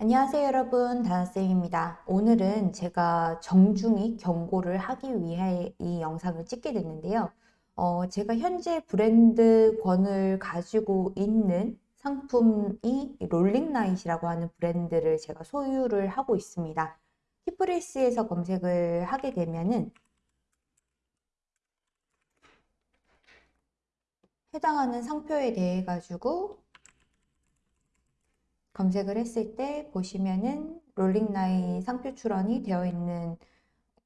안녕하세요 여러분. 다나쌤입니다. 오늘은 제가 정중히 경고를 하기 위해 이 영상을 찍게 됐는데요. 어, 제가 현재 브랜드 권을 가지고 있는 상품이 롤링라이트라고 하는 브랜드를 제가 소유를 하고 있습니다. 티프레스에서 검색을 하게 되면은 해당하는 상표에 대해 가지고 검색을 했을 때 보시면은 롤링라인 상표 출원이 되어 있는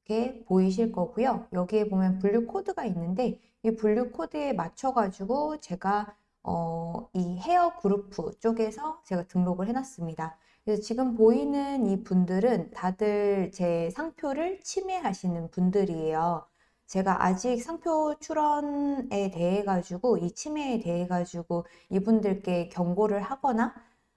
게 보이실 거고요. 여기에 보면 분류 코드가 있는데 이 분류 코드에 맞춰 가지고 제가 어, 이 헤어 그룹 쪽에서 제가 등록을 해놨습니다. 그래서 지금 보이는 이 분들은 다들 제 상표를 침해하시는 분들이에요. 제가 아직 상표 출원에 대해 가지고 이 침해에 대해 가지고 이분들께 경고를 하거나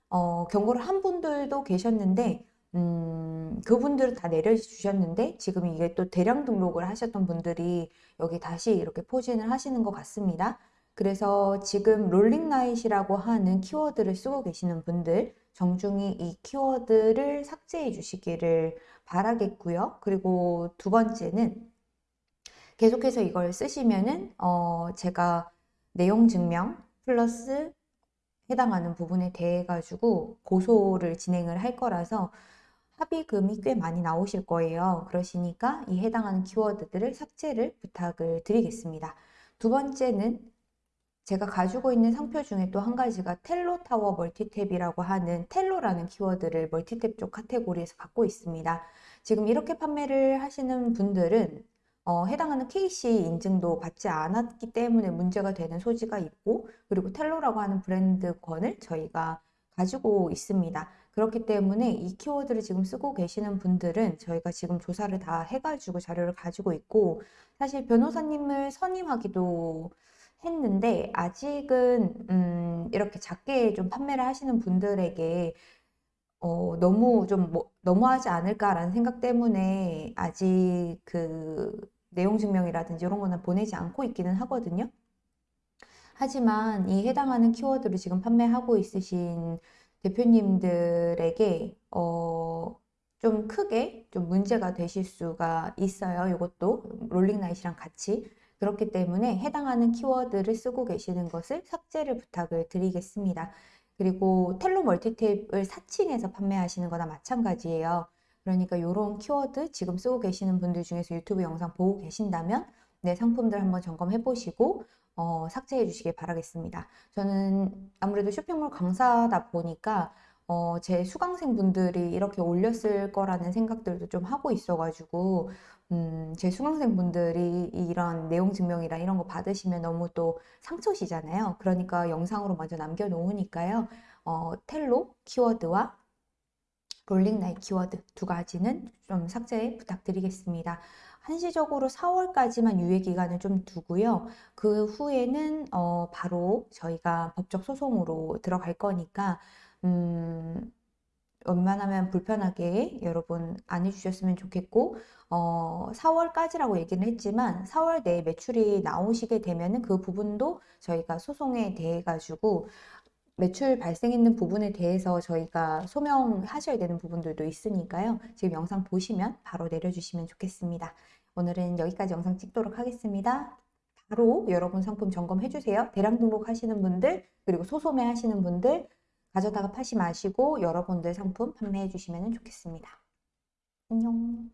어, 경고를 한 분들도 계셨는데 음, 그분들은 다 내려주셨는데 지금 이게 또 대량 등록을 하셨던 분들이 여기 다시 이렇게 포진을 하시는 것 같습니다. 그래서 지금 롤링라이트라고 하는 키워드를 쓰고 계시는 분들 정중히 이 키워드를 삭제해 주시기를 바라겠고요. 그리고 두 번째는 계속해서 이걸 쓰시면은 어, 제가 내용 증명 플러스 해당하는 부분에 대해 가지고 고소를 진행을 할 거라서 합의금이 꽤 많이 나오실 거예요. 그러시니까 이 해당하는 키워드들을 삭제를 부탁을 드리겠습니다. 두 번째는 제가 가지고 있는 상표 중에 또 한 가지가 텔로 타워 멀티탭이라고 하는 텔로라는 키워드를 멀티탭 쪽 카테고리에서 갖고 있습니다. 지금 이렇게 판매를 하시는 분들은 어, 해당하는 KC 인증도 받지 않았기 때문에 문제가 되는 소지가 있고 그리고 텔로라고 하는 브랜드권을 저희가 가지고 있습니다. 그렇기 때문에 이 키워드를 지금 쓰고 계시는 분들은 저희가 지금 조사를 다 해가지고 자료를 가지고 있고 사실 변호사님을 선임하기도 했는데 아직은 음, 이렇게 작게 좀 판매를 하시는 분들에게 어, 너무 좀 뭐, 너무하지 않을까라는 생각 때문에 아직 그 내용 증명이라든지 이런 거는 보내지 않고 있기는 하거든요. 하지만 이 해당하는 키워드를 지금 판매하고 있으신 대표님들에게 어, 좀 크게 좀 문제가 되실 수가 있어요. 이것도 롤링나잇이랑 같이. 그렇기 때문에 해당하는 키워드를 쓰고 계시는 것을 삭제를 부탁을 드리겠습니다. 그리고 텔로 멀티탭을 사칭해서 판매하시는 거나 마찬가지예요. 그러니까 이런 키워드 지금 쓰고 계시는 분들 중에서 유튜브 영상 보고 계신다면 내 상품들 한번 점검해 보시고 어, 삭제해 주시길 바라겠습니다. 저는 아무래도 쇼핑몰 강사다 보니까 어, 제 수강생 분들이 이렇게 올렸을 거라는 생각들도 좀 하고 있어가지고 음, 제 수강생 분들이 이런 내용 증명이나 이런 거 받으시면 너무 또 상처시잖아요. 그러니까 영상으로 먼저 남겨놓으니까요. 어, 텔로 키워드와 롤링라이트 키워드 두 가지는 좀 삭제 부탁드리겠습니다. 한시적으로 4월까지만 유예 기간을 좀 두고요. 그 후에는 어 바로 저희가 법적 소송으로 들어갈 거니까 음 웬만하면 불편하게 여러분 안 해주셨으면 좋겠고 어, 4월까지라고 얘기는 했지만 4월 내에 매출이 나오시게 되면은 그 부분도 저희가 소송에 대해 가지고 매출 발생했는 부분에 대해서 저희가 소명하셔야 되는 부분들도 있으니까요. 지금 영상 보시면 바로 내려주시면 좋겠습니다. 오늘은 여기까지 영상 찍도록 하겠습니다. 바로 여러분 상품 점검해 주세요. 대량 등록하시는 분들 그리고 소소매 하시는 분들 가져다가 파시 마시고 여러분들 상품 판매해 주시면 좋겠습니다. 안녕